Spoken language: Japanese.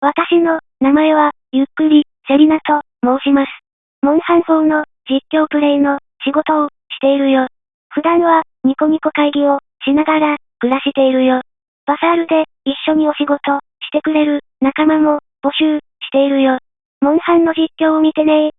私の、名前は、ゆっくり、セリナと、申します。モンハン4の、実況プレイの、仕事を、しているよ。普段は、ニコニコ会議を、しながら、暮らしているよ。バサールで、一緒にお仕事、してくれる、仲間も、募集、しているよ。モンハンの実況を見てね